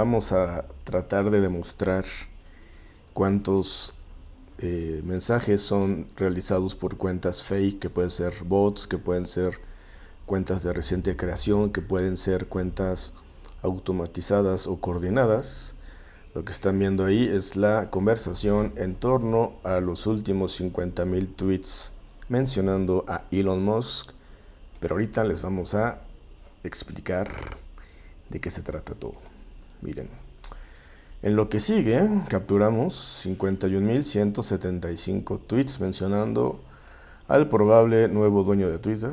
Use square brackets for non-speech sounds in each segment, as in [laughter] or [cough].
Vamos a tratar de demostrar cuántos eh, mensajes son realizados por cuentas fake, que pueden ser bots, que pueden ser cuentas de reciente creación, que pueden ser cuentas automatizadas o coordinadas. Lo que están viendo ahí es la conversación en torno a los últimos 50.000 tweets mencionando a Elon Musk. Pero ahorita les vamos a explicar de qué se trata todo. Miren. En lo que sigue, capturamos 51.175 tweets mencionando al probable nuevo dueño de Twitter,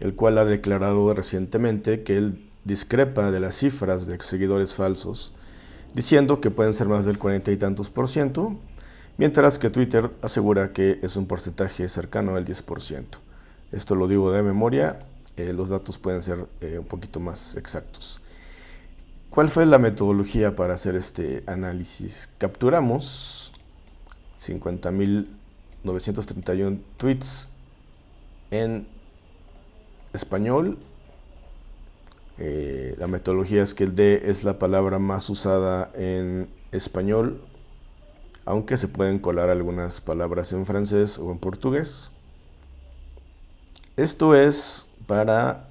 el cual ha declarado recientemente que él discrepa de las cifras de seguidores falsos, diciendo que pueden ser más del 40 y tantos por ciento, mientras que Twitter asegura que es un porcentaje cercano al 10%. Esto lo digo de memoria, eh, los datos pueden ser eh, un poquito más exactos. ¿Cuál fue la metodología para hacer este análisis? Capturamos 50.931 tweets en español. Eh, la metodología es que el D es la palabra más usada en español, aunque se pueden colar algunas palabras en francés o en portugués. Esto es para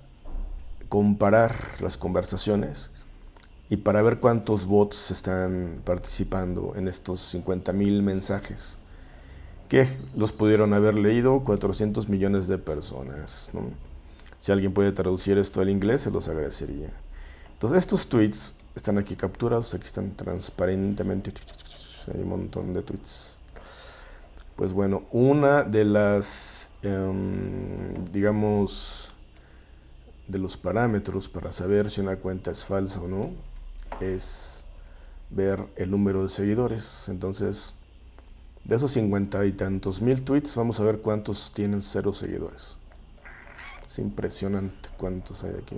comparar las conversaciones y para ver cuántos bots están participando en estos 50.000 mensajes que los pudieron haber leído 400 millones de personas. Si alguien puede traducir esto al inglés, se los agradecería. Entonces, estos tweets están aquí capturados, aquí están transparentemente. Hay un montón de tweets. Pues bueno, una de las, em, digamos, de los parámetros para saber si una cuenta es falsa o no, es ver el número de seguidores. Entonces, de esos cincuenta y tantos mil tweets, vamos a ver cuántos tienen cero seguidores. Es impresionante cuántos hay aquí.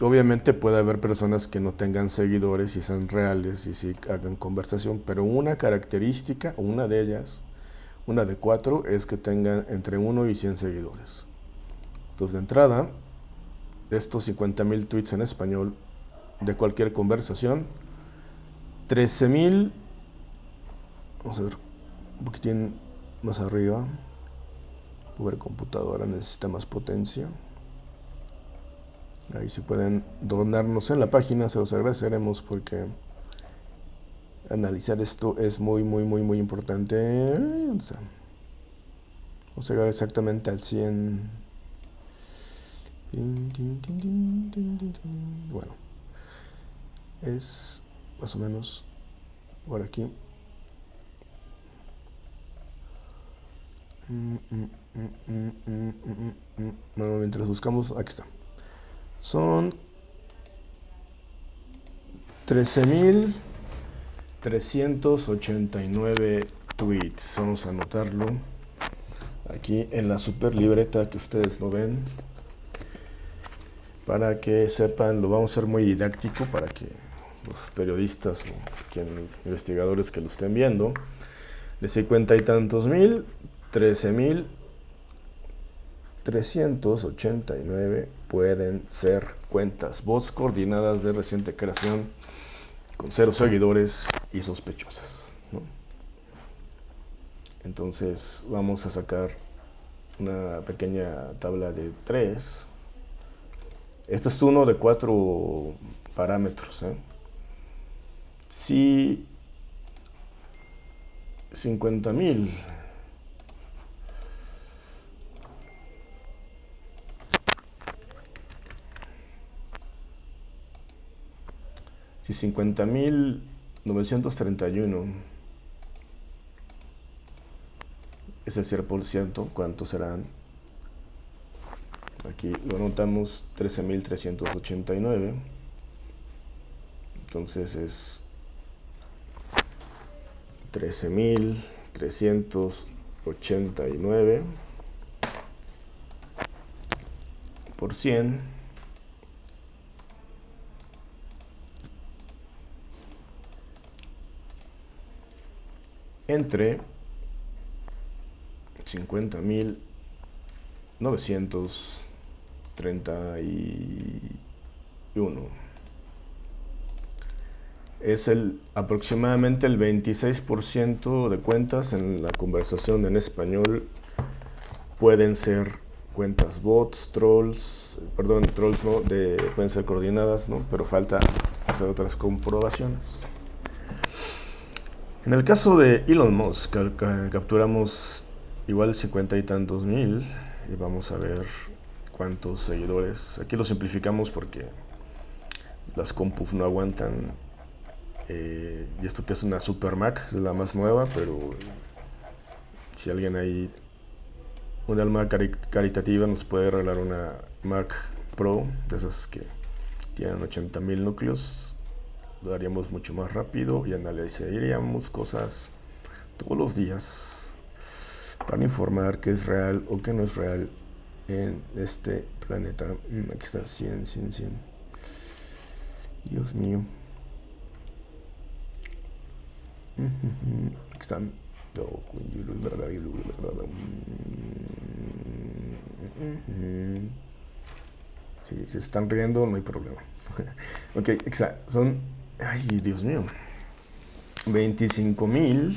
Obviamente puede haber personas que no tengan seguidores y sean reales y sí hagan conversación, pero una característica, una de ellas, una de cuatro, es que tengan entre 1 y 100 seguidores. Entonces, de entrada, estos 50.000 tweets en español de cualquier conversación. 13.000, vamos a ver un poquitín más arriba. Pobre computadora necesita más potencia. Ahí si pueden donarnos en la página, se los agradeceremos porque analizar esto es muy, muy, muy, muy importante. Vamos a llegar exactamente al 100. Bueno, es más o menos por aquí. Bueno, mientras buscamos, aquí está. Son 13.389 tweets. Vamos a anotarlo aquí en la super libreta que ustedes no ven para que sepan, lo vamos a hacer muy didáctico para que los periodistas o investigadores que lo estén viendo, de 50 y tantos mil, 13 mil 389 pueden ser cuentas. Voz coordinadas de reciente creación con cero seguidores y sospechosas. Entonces vamos a sacar una pequeña tabla de tres este es uno de cuatro parámetros. ¿eh? Si 50 mil si 50 mil 931 es el 0%, ¿cuántos serán? Aquí lo anotamos 13.389. Entonces es 13.389 por 100 entre 50.900 30 y Es el aproximadamente el 26% de cuentas en la conversación en español pueden ser cuentas bots, trolls, perdón, trolls no, de, pueden ser coordinadas, ¿no? pero falta hacer otras comprobaciones. En el caso de Elon Musk, capturamos igual cincuenta y tantos mil y vamos a ver cuántos seguidores. Aquí lo simplificamos porque las compus no aguantan. Eh, y esto que es una Super Mac, es la más nueva, pero si alguien ahí, un alma caritativa nos puede regalar una Mac Pro, de esas que tienen 80.000 núcleos, lo haríamos mucho más rápido y analizaríamos cosas todos los días para informar que es real o que no es real en este planeta. Mm, aquí está 100, 100, 100. Dios mío. Aquí están. Si se están riendo, no hay problema. [laughs] ok, exacto. Son. Ay, Dios mío. 25 mil.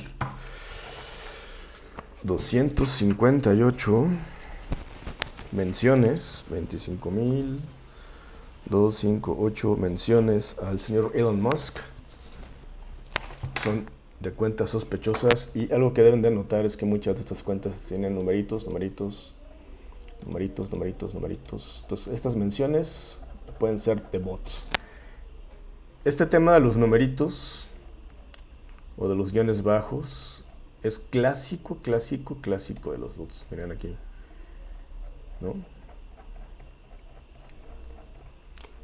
258 menciones, 25.258 menciones al señor Elon Musk. Son de cuentas sospechosas y algo que deben de notar es que muchas de estas cuentas tienen numeritos, numeritos, numeritos, numeritos, numeritos. Entonces estas menciones pueden ser de bots. Este tema de los numeritos o de los guiones bajos es clásico, clásico, clásico de los bots. Miren aquí.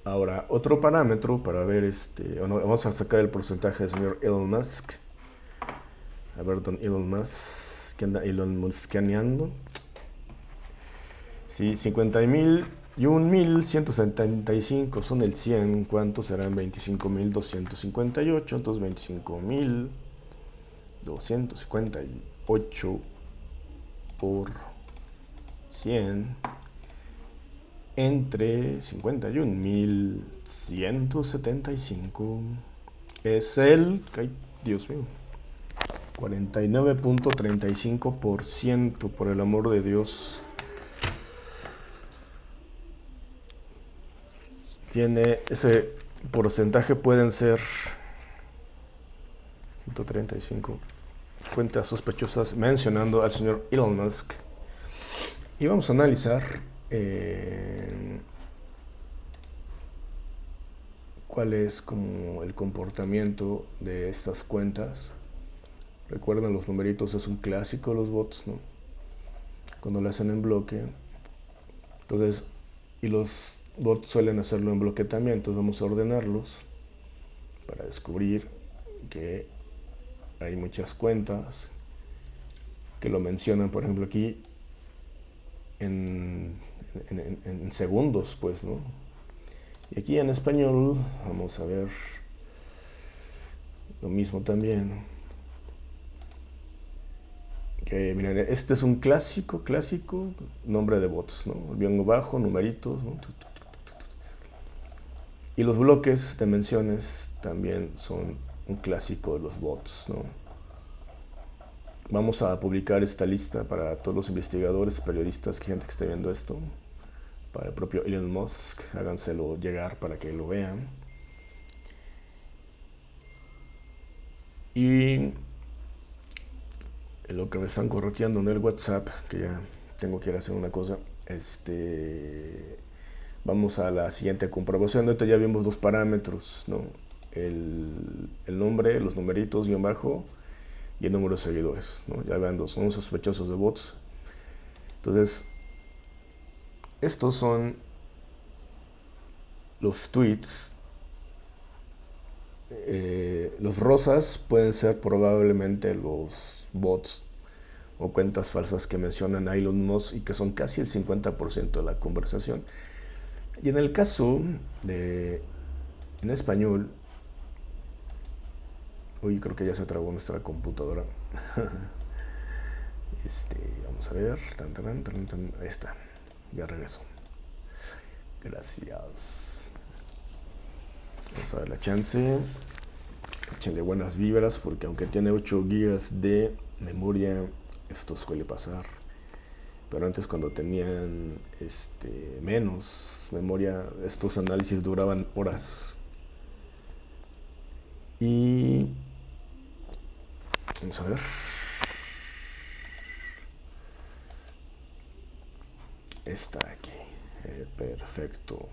Ahora, otro parámetro para ver este, vamos a sacar el porcentaje del señor Elon Musk. A ver, don Elon Musk, ¿qué anda Elon Muskaneando? Sí, 50 mil y 1.175 son el 100. ¿Cuántos serán? 25.258. Entonces 25.258 por 100 entre 51.175 es el, ay, Dios mío, 49.35% por el amor de Dios. Tiene ese porcentaje pueden ser 135 cuentas sospechosas mencionando al señor Elon Musk. Y vamos a analizar eh, cuál es como el comportamiento de estas cuentas. Recuerden, los numeritos es un clásico los bots, ¿no? Cuando lo hacen en bloque. Entonces, y los bots suelen hacerlo en bloque también, entonces vamos a ordenarlos para descubrir que hay muchas cuentas que lo mencionan, por ejemplo aquí en, segundos, pues, ¿no? Y aquí en español vamos a ver lo mismo también. Que miren, este es un clásico, clásico nombre de bots, ¿no? Bien bajo, numeritos, Y los bloques de menciones también son un clásico de los bots, ¿no? Vamos a publicar esta lista para todos los investigadores, periodistas, gente que esté viendo esto. Para el propio Elon Musk, háganselo llegar para que lo vean. Y lo que me están correteando en el WhatsApp, que ya tengo que ir a hacer una cosa, este, vamos a la siguiente comprobación. Ahorita ya vimos dos parámetros, ¿no? el, el nombre, los numeritos, guion bajo, y el número de seguidores. Ya vean, son sospechosos de bots. Entonces, estos son los tweets. Eh, los rosas pueden ser probablemente los bots o cuentas falsas que mencionan a Elon Musk y que son casi el 50% de la conversación. Y en el caso de, en español, Uy, creo que ya se trabó nuestra computadora. [laughs] este, vamos a ver. Ahí está. Ya regreso. Gracias. Vamos a dar la chance. Échenle buenas vibras porque aunque tiene 8 GB de memoria, esto suele pasar. Pero antes cuando tenían este, menos memoria, estos análisis duraban horas. Y vamos a ver. Está aquí. Eh, perfecto.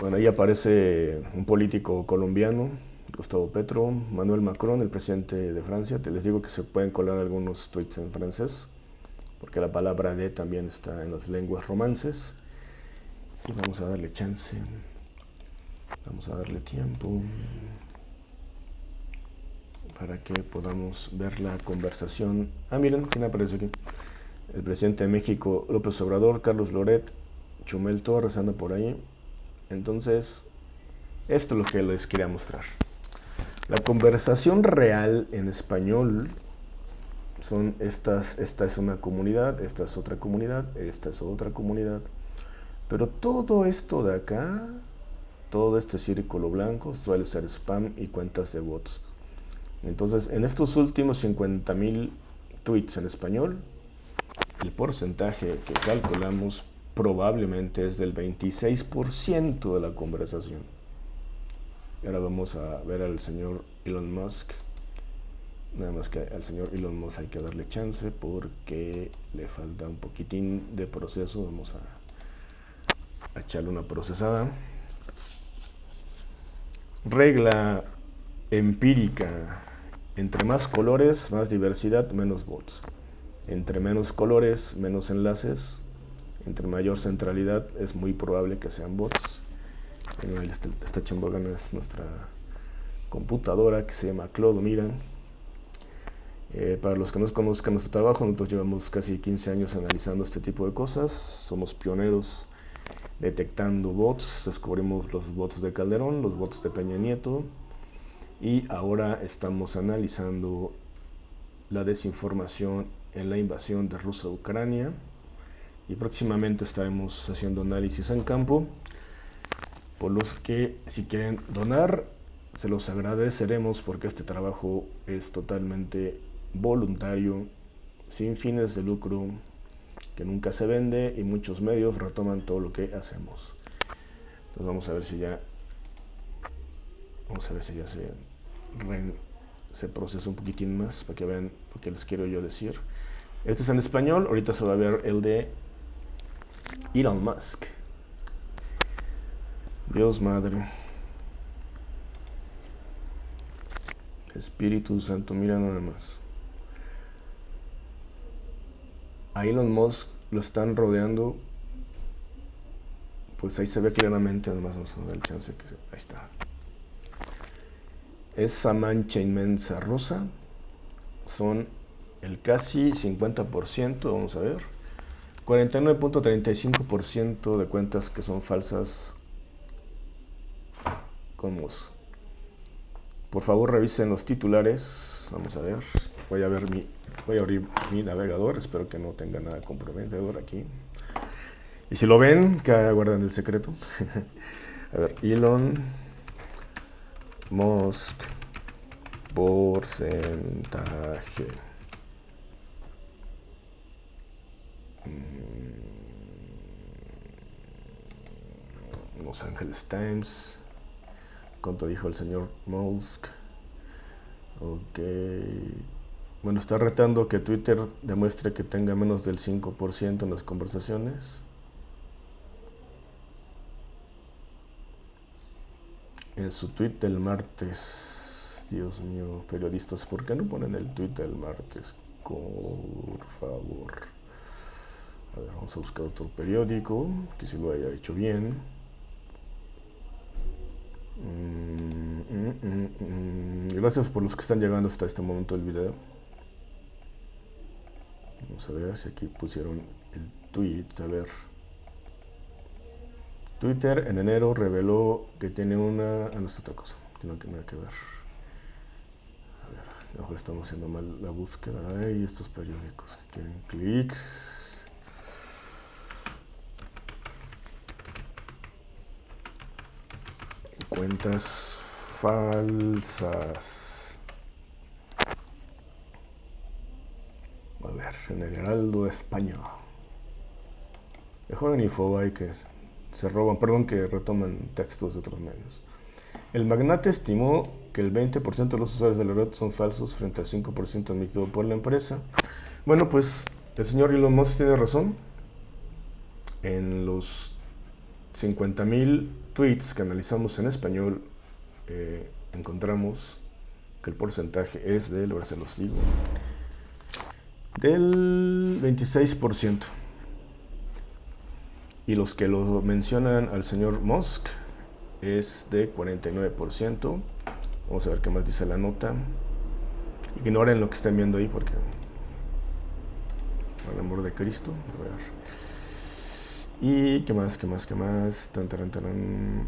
Bueno, ahí aparece un político colombiano, Gustavo Petro, Manuel Macron, el presidente de Francia. Te les digo que se pueden colar algunos tweets en francés, porque la palabra de también está en las lenguas romances. Y vamos a darle chance. Vamos a darle tiempo para que podamos ver la conversación. Ah, miren, ¿quién aparece aquí? El presidente de México, López Obrador, Carlos Loret, Chumel Torres anda por ahí. Entonces, esto es lo que les quería mostrar. La conversación real en español son estas, esta es una comunidad, esta es otra comunidad, esta es otra comunidad. Pero todo esto de acá, todo este círculo blanco suele ser spam y cuentas de bots. Entonces, en estos últimos 50.000 tweets en español, el porcentaje que calculamos probablemente es del 26% de la conversación. Ahora vamos a ver al señor Elon Musk. Nada más que al señor Elon Musk hay que darle chance porque le falta un poquitín de proceso. Vamos a, a echarle una procesada. Regla empírica. Entre más colores, más diversidad, menos bots. Entre menos colores, menos enlaces. Entre mayor centralidad, es muy probable que sean bots. Bueno, está echando ganas nuestra computadora que se llama Clodo Miran. Eh, para los que no conozcan nuestro trabajo, nosotros llevamos casi 15 años analizando este tipo de cosas. Somos pioneros detectando bots. Descubrimos los bots de Calderón, los bots de Peña Nieto. Y ahora estamos analizando la desinformación en la invasión de Rusia a Ucrania. Y próximamente estaremos haciendo análisis en campo por los que si quieren donar se los agradeceremos porque este trabajo es totalmente voluntario sin fines de lucro que nunca se vende y muchos medios retoman todo lo que hacemos. Entonces vamos a ver si ya vamos a ver si ya se procesa un poquitín más para que vean lo que les quiero yo decir este es en español, ahorita se va a ver el de Elon Musk. Dios Madre. Espíritu Santo, mira nada más. A Elon Musk lo están rodeando. Pues ahí se ve claramente, además vamos a dar el chance que se, ahí está. Esa mancha inmensa rosa son el casi 50%, vamos a ver, 49.35% de cuentas que son falsas con Por favor revisen los titulares, vamos a ver, voy a ver mi, voy a abrir mi navegador, espero que no tenga nada comprometedor aquí. Y si lo ven, que guardan el secreto. [laughs] a ver, Elon Musk porcentaje. Los Angeles Times. ¿Cuánto dijo el señor Musk? Ok. Bueno, está retando que Twitter demuestre que tenga menos del 5% en las conversaciones. En su tweet del martes. Dios mío, periodistas, ¿por qué no ponen el tweet del martes? Por favor. A ver, vamos a buscar otro periódico que si lo haya hecho bien. Mm, mm, mm, Gracias por los que están llegando hasta este momento del video. Vamos a ver si aquí pusieron el tweet. A ver. Twitter en enero reveló que tiene una... Ah, no, está otra cosa. Tiene que que ver. A ver, a lo mejor estamos haciendo mal la búsqueda. Ay, estos periódicos que quieren clics. Cuentas falsas. A ver, en el Heraldo de España. Mejor en Infobae que se roban, perdón, que retoman textos de otros medios. El magnate estimó que el 20% de los usuarios de la red son falsos frente al 5% admitido por la empresa. Bueno, pues el señor Elon Musk tiene razón. En los 50.000 tweets que analizamos en español, eh, encontramos que el porcentaje es del, ahora se los digo, del 26%. Y los que lo mencionan al señor Musk es de 49%. Vamos a ver qué más dice la nota. Ignoren lo que estén viendo ahí porque... Por el amor de Cristo. A ver. Y qué más, qué más, qué más. Tan, tan, tan,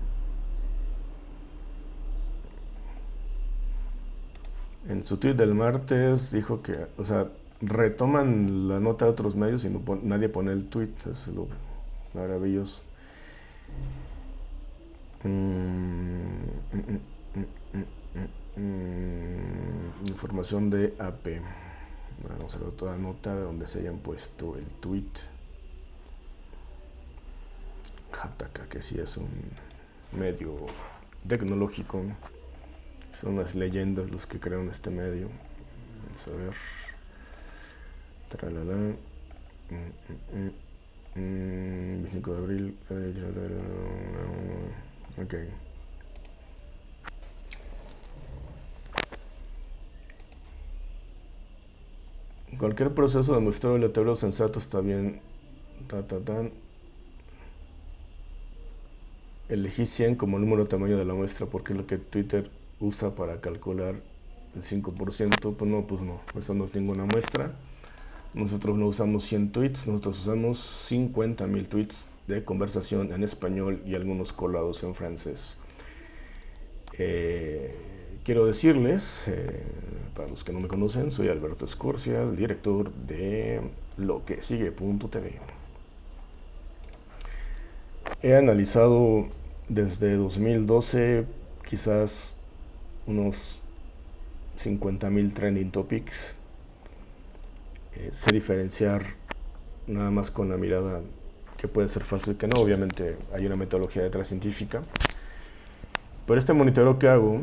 En su tweet del martes dijo que, o sea, retoman la nota de otros medios y no nadie pone el tweet. Es lo maravilloso. Mm, mm, mm, información de AP. Vamos a ver toda nota donde se hayan puesto el tweet. Hataka, que sí es un medio tecnológico. Son las leyendas los que crearon este medio. Vamos a ver. Tralala. 25 de abril. Ok. Cualquier proceso de muestreo aleatorio sensato está bien. Elegí 100 como número de tamaño de la muestra porque es lo que Twitter usa para calcular el 5%. Pues no, pues no. Eso no es ninguna muestra. Nosotros no usamos 100 tweets, nosotros usamos 50.000 tweets de conversación en español y algunos colados en francés. Eh, quiero decirles, eh, para los que no me conocen, soy Alberto Escorcia, el director de lo que sigue.tv. He analizado desde 2012 quizás unos 50.000 trending topics eh, sé diferenciar nada más con la mirada que puede ser falso y que no. Obviamente hay una metodología detrás científica. Pero este monitoreo que hago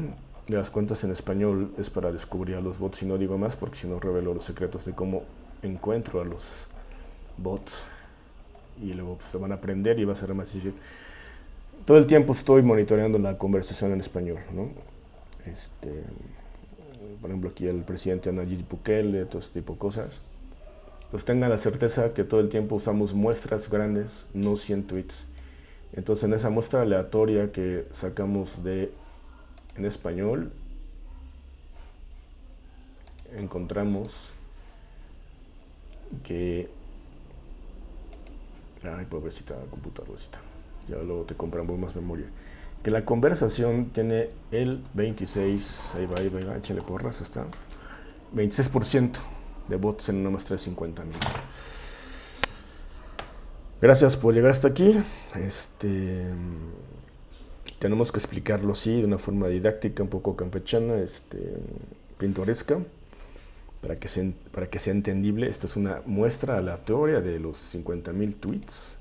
de las cuentas en español es para descubrir a los bots y no digo más porque si no revelo los secretos de cómo encuentro a los bots y luego se van a aprender y va a ser más difícil. Todo el tiempo estoy monitoreando la conversación en español, ¿no? Este, por ejemplo, aquí el presidente Nayib Bukele, todo este tipo de cosas pues tengan la certeza que todo el tiempo usamos muestras grandes, no 100 tweets. Entonces en esa muestra aleatoria que sacamos de en español, encontramos que... Ay, pobrecita computadora, ya luego te compramos más memoria. Que la conversación tiene el 26, ahí va, ahí va, ahí va échale porras, está. 26% de bots en una muestra de 50 mil. Gracias por llegar hasta aquí. Este, tenemos que explicarlo así, de una forma didáctica, un poco campechana, este, pintoresca, para que, sea, para que sea entendible. Esta es una muestra aleatoria de los 50.000 tweets,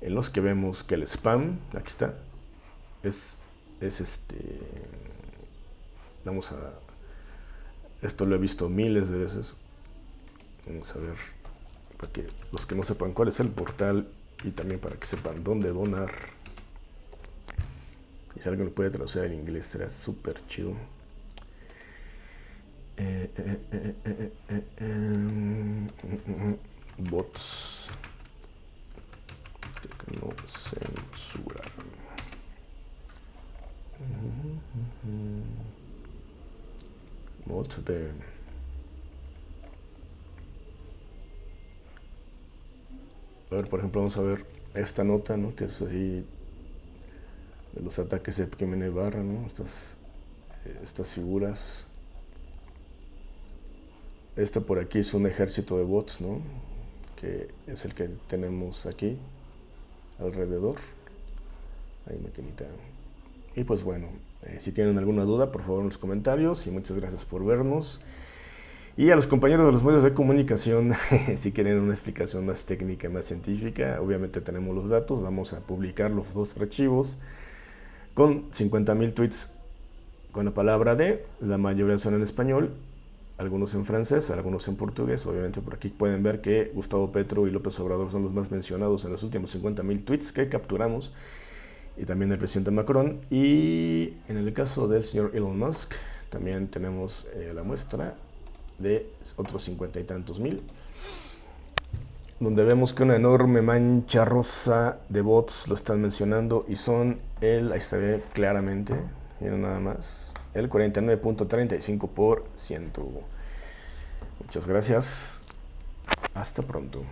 en los que vemos que el spam, aquí está, es, es este, vamos a esto lo he visto miles de veces. Vamos a ver, para que los que no sepan cuál es el portal y también para que sepan dónde donar. Y si alguien lo puede traducir en inglés, será súper chido. Eh, eh, eh, bots que no censuran. De a ver por ejemplo vamos a ver esta nota ¿no? que es así de los ataques de Pekimene Barra ¿no? estas, estas figuras esta por aquí es un ejército de bots ¿no? que es el que tenemos aquí alrededor ahí me Y pues bueno, eh, si tienen alguna duda, por favor en los comentarios. Y muchas gracias por vernos. Y a los compañeros de los medios de comunicación, [laughs] si quieren una explicación más técnica, más científica, obviamente tenemos los datos, vamos a publicar los dos archivos con 50.000 tweets con la palabra de, la mayoría son en español, algunos en francés, algunos en portugués, obviamente por aquí pueden ver que Gustavo Petro y López Obrador son los más mencionados en los últimos 50.000 tweets que capturamos, y también el presidente Macron, y en el caso del señor Elon Musk, también tenemos eh, la muestra de otros cincuenta y tantos mil donde vemos que una enorme mancha rosa de bots lo están mencionando y son el, ahí se ve claramente, miren nada más, el 49.35%. Muchas gracias, hasta pronto.